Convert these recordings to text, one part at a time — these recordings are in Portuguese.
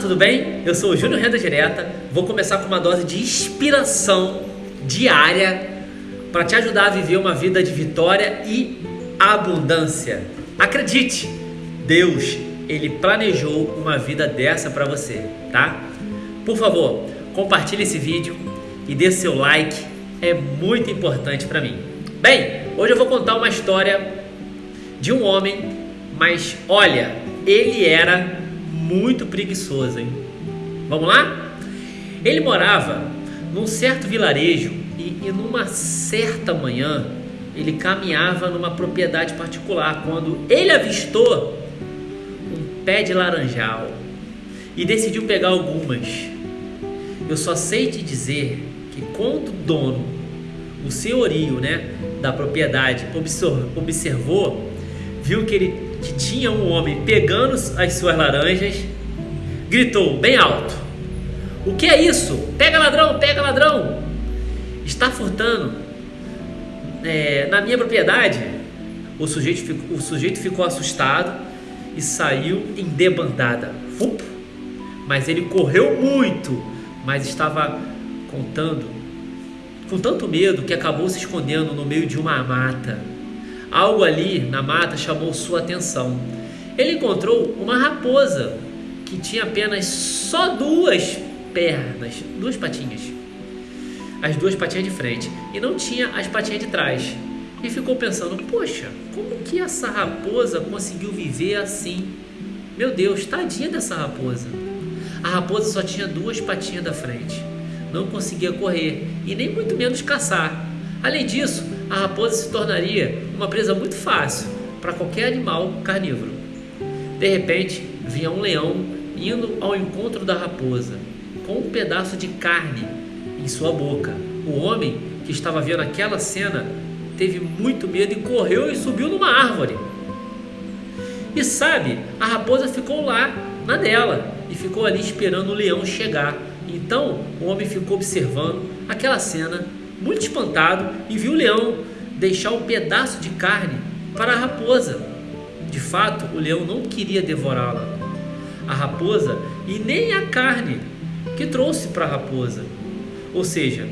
Tudo bem? Eu sou o Júnior Renda Direta. Vou começar com uma dose de inspiração diária para te ajudar a viver uma vida de vitória e abundância. Acredite, Deus, ele planejou uma vida dessa para você, tá? Por favor, compartilhe esse vídeo e dê seu like, é muito importante para mim. Bem, hoje eu vou contar uma história de um homem, mas olha, ele era muito preguiçoso, hein? Vamos lá? Ele morava num certo vilarejo e, e numa certa manhã ele caminhava numa propriedade particular quando ele avistou um pé de laranjal e decidiu pegar algumas. Eu só sei te dizer que quando o dono, o senhorio, né, da propriedade observou, viu que ele que tinha um homem pegando as suas laranjas, gritou bem alto: O que é isso? Pega ladrão, pega ladrão! Está furtando é, na minha propriedade. O sujeito, ficou, o sujeito ficou assustado e saiu em debandada. Mas ele correu muito, mas estava contando com tanto medo que acabou se escondendo no meio de uma mata. Algo ali na mata chamou sua atenção. Ele encontrou uma raposa que tinha apenas só duas pernas, duas patinhas. As duas patinhas de frente e não tinha as patinhas de trás. E ficou pensando: poxa, como que essa raposa conseguiu viver assim? Meu Deus, tadinha dessa raposa. A raposa só tinha duas patinhas da frente, não conseguia correr e nem muito menos caçar. Além disso, a raposa se tornaria uma presa muito fácil para qualquer animal carnívoro. De repente, vinha um leão indo ao encontro da raposa, com um pedaço de carne em sua boca. O homem que estava vendo aquela cena teve muito medo e correu e subiu numa árvore. E sabe, a raposa ficou lá na dela e ficou ali esperando o leão chegar. Então o homem ficou observando aquela cena muito espantado, e viu o leão deixar um pedaço de carne para a raposa. De fato, o leão não queria devorá-la, a raposa, e nem a carne que trouxe para a raposa. Ou seja,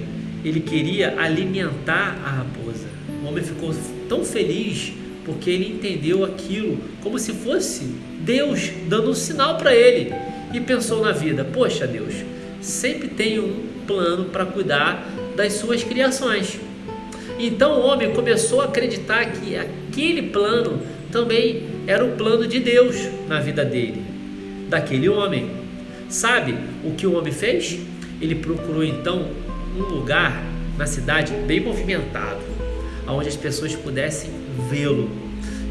ele queria alimentar a raposa. O homem ficou tão feliz porque ele entendeu aquilo como se fosse Deus dando um sinal para ele e pensou na vida: Poxa, Deus, sempre tem um plano para cuidar das suas criações. Então o homem começou a acreditar que aquele plano também era o plano de Deus na vida dele, daquele homem. Sabe o que o homem fez? Ele procurou então um lugar na cidade bem movimentado, onde as pessoas pudessem vê-lo.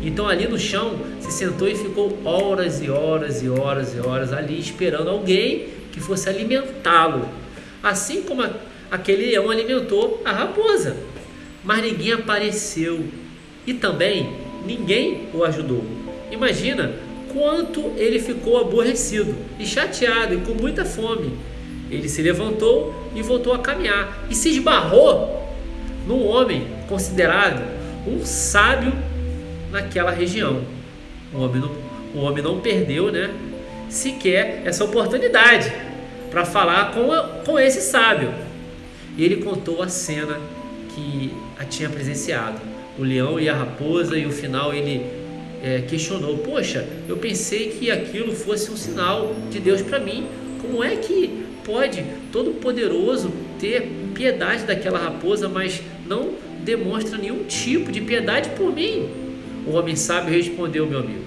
Então ali no chão se sentou e ficou horas e horas e horas e horas ali esperando alguém que fosse alimentá-lo. Assim como aquele leão alimentou a raposa. Mas ninguém apareceu e também ninguém o ajudou. Imagina quanto ele ficou aborrecido e chateado e com muita fome. Ele se levantou e voltou a caminhar e se esbarrou num homem considerado um sábio naquela região. O homem não, o homem não perdeu, né, sequer essa oportunidade para falar com, com esse sábio. E ele contou a cena que a tinha presenciado. O leão e a raposa, e o final ele é, questionou: Poxa, eu pensei que aquilo fosse um sinal de Deus para mim. Como é que pode Todo-Poderoso ter piedade daquela raposa, mas não demonstra nenhum tipo de piedade por mim? O homem sábio respondeu, meu amigo.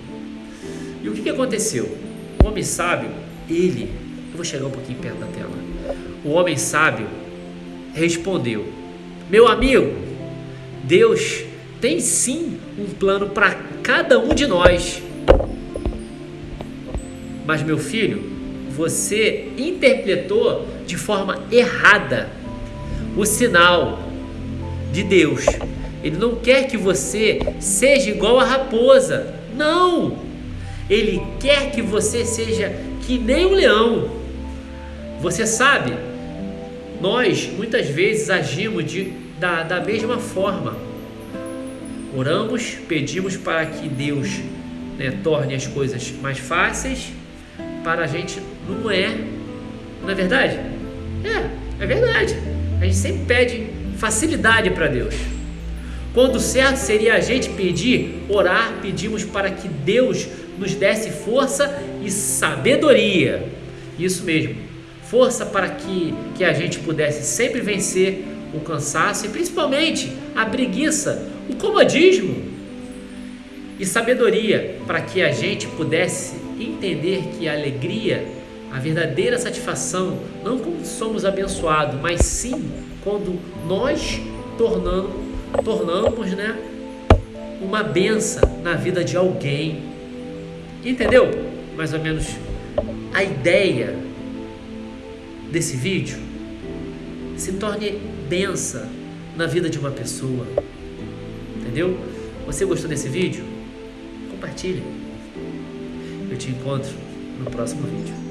E o que, que aconteceu? O homem sábio, ele, eu vou chegar um pouquinho perto da tela. O homem sábio respondeu: Meu amigo, Deus tem sim um plano para cada um de nós. Mas, meu filho, você interpretou de forma errada o sinal de Deus. Ele não quer que você seja igual a raposa. Não! Ele quer que você seja que nem o leão. Você sabe, nós muitas vezes agimos de, da, da mesma forma. Oramos, pedimos para que Deus né, torne as coisas mais fáceis para a gente Não é. Não é verdade? É, é verdade. A gente sempre pede facilidade para Deus. Quando certo seria a gente pedir, orar, pedimos para que Deus nos desse força e sabedoria. Isso mesmo, força para que, que a gente pudesse sempre vencer o cansaço e principalmente a preguiça, o comodismo. E sabedoria para que a gente pudesse entender que a alegria, a verdadeira satisfação, não quando somos abençoados, mas sim quando nós tornamos tornamos, né, uma benção na vida de alguém. Entendeu? Mais ou menos a ideia desse vídeo se torne benção na vida de uma pessoa. Entendeu? Você gostou desse vídeo? Compartilhe. Eu te encontro no próximo vídeo.